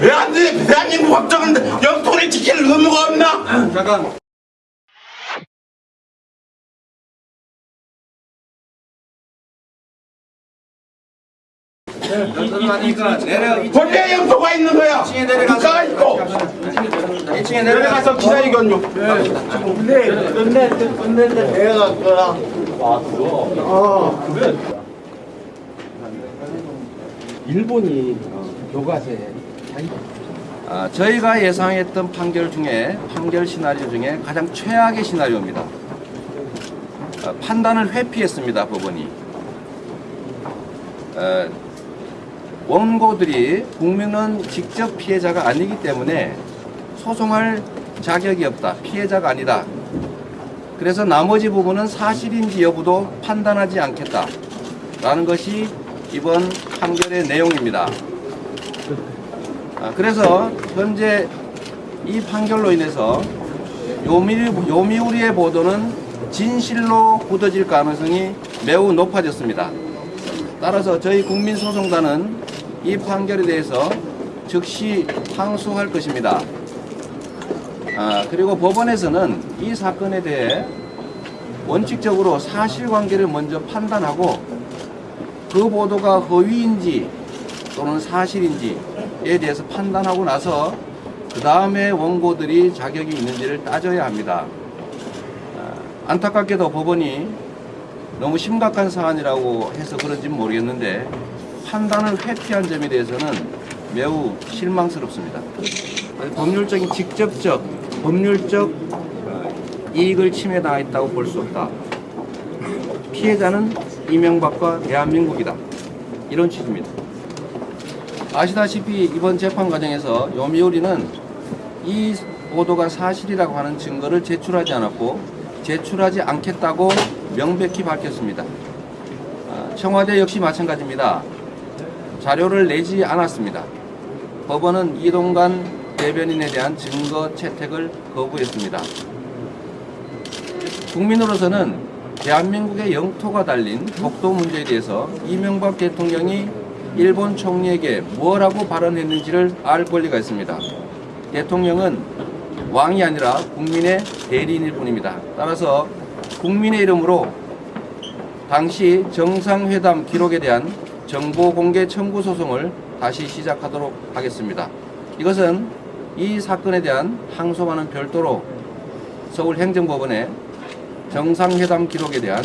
왜 안 돼? 대한민국 확정인데 영토를 지킬 의무가 없나? 잠깐. 연설을 하니까 내려 본래 영토가 있는 거야. 2층에 내려가서 있고 2층에 내려가서 기다리건요. 근데 끝내 끝내는데 내가 거랑 일본이 교과서에 아, 저희가 예상했던 판결 중에 판결 시나리오 중에 가장 최악의 시나리오입니다. 어, 판단을 회피했습니다 법원이. 어, 원고들이 국민은 직접 피해자가 아니기 때문에 소송할 자격이 없다. 피해자가 아니다. 그래서 나머지 부분은 사실인지 여부도 판단하지 않겠다. 라는 것이 이번 판결의 내용입니다. 아, 그래서 현재 이 판결로 인해서 요미, 요미 우리의 보도는 진실로 굳어질 가능성이 매우 높아졌습니다. 따라서 저희 국민소송단은 이 판결에 대해서 즉시 항소할 것입니다. 아, 그리고 법원에서는 이 사건에 대해 원칙적으로 사실관계를 먼저 판단하고 그 보도가 허위인지 또는 사실인지에 대해서 판단하고 나서 그 다음에 원고들이 자격이 있는지를 따져야 합니다. 아, 안타깝게도 법원이 너무 심각한 사안이라고 해서 그런지 모르겠는데 판단을 회피한 점에 대해서는 매우 실망스럽습니다. 법률적인 직접적 법률적 이익을 침해당했다고 볼 수 없다. 피해자는 이명박과 대한민국이다. 이런 취지입니다. 아시다시피 이번 재판 과정에서 요미우리는 이 보도가 사실이라고 하는 증거를 제출하지 않았고 제출하지 않겠다고 명백히 밝혔습니다. 아, 청와대 역시 마찬가지입니다. 자료를 내지 않았습니다. 법원은 이동관 대변인에 대한 증거 채택을 거부했습니다. 국민으로서는 대한민국의 영토가 달린 독도 문제에 대해서 이명박 대통령이 일본 총리에게 뭐라고 발언했는지를 알 권리가 있습니다. 대통령은 왕이 아니라 국민의 대리인일 뿐입니다. 따라서 국민의 이름으로 당시 정상회담 기록에 대한 정보 공개 청구 소송을 다시 시작하도록 하겠습니다. 이것은 이 사건에 대한 항소와는 별도로 서울행정법원에 정상회담 기록에 대한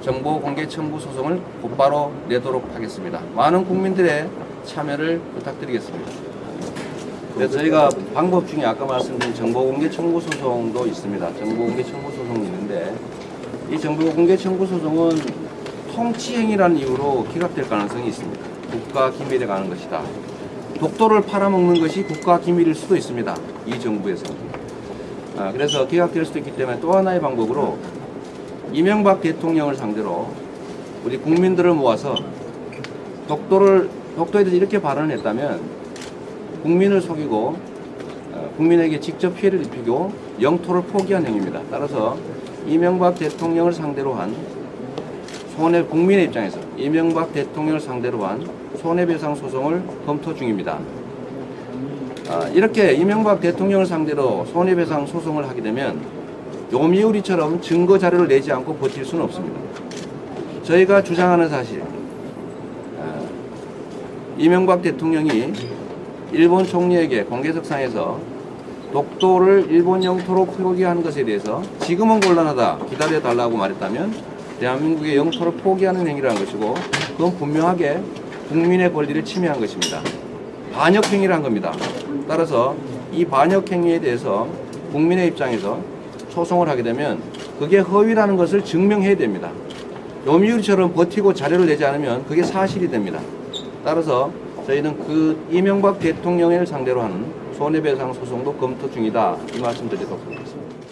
정보 공개 청구 소송을 곧바로 내도록 하겠습니다. 많은 국민들의 참여를 부탁드리겠습니다. 네, 저희가 방법 중에 아까 말씀드린 정보 공개 청구 소송도 있습니다. 정보 공개 청구 소송이 있는데 이 정보 공개 청구 소송은 통치행위라는 이유로 기각될 가능성이 있습니다. 국가 기밀에 가는 것이다. 독도를 팔아먹는 것이 국가 기밀일 수도 있습니다. 이 정부에서. 아, 그래서 기각될 수도 있기 때문에 또 하나의 방법으로 이명박 대통령을 상대로 우리 국민들을 모아서 독도를 독도에 대해서 이렇게 발언을 했다면 국민을 속이고 어, 국민에게 직접 피해를 입히고 영토를 포기한 행위입니다. 따라서 이명박 대통령을 상대로 한 손해 국민의 입장에서 이명박 대통령을 상대로 한 손해배상 소송을 검토 중입니다. 아, 이렇게 이명박 대통령을 상대로 손해배상 소송을 하게 되면 요미우리처럼 증거 자료를 내지 않고 버틸 수는 없습니다. 저희가 주장하는 사실, 아, 이명박 대통령이 일본 총리에게 공개석상에서 독도를 일본 영토로 포기하는 것에 대해서 지금은 곤란하다 기다려달라고 말했다면 대한민국의 영토를 포기하는 행위라는 것이고 그건 분명하게 국민의 권리를 침해한 것입니다. 반역 행위를 한 겁니다. 따라서 이 반역 행위에 대해서 국민의 입장에서 소송을 하게 되면 그게 허위라는 것을 증명해야 됩니다. 요미우리처럼 버티고 자료를 내지 않으면 그게 사실이 됩니다. 따라서 저희는 그 이명박 대통령을 상대로 하는 손해배상 소송도 검토 중이다 이 말씀 드리도록 하겠습니다.